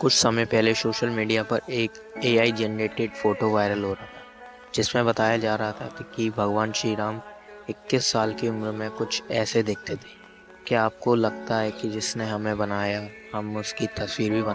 कुछ समय पहले सोशल मीडिया पर एक एआई जनरेटेड फ़ोटो वायरल हो रहा था, जिसमें बताया जा रहा था कि भगवान श्री राम 21 साल की उम्र में कुछ ऐसे दिखते थे। क्या आपको लगता है कि जिसने हमें बनाया, हम उसकी तस्वीर भी बना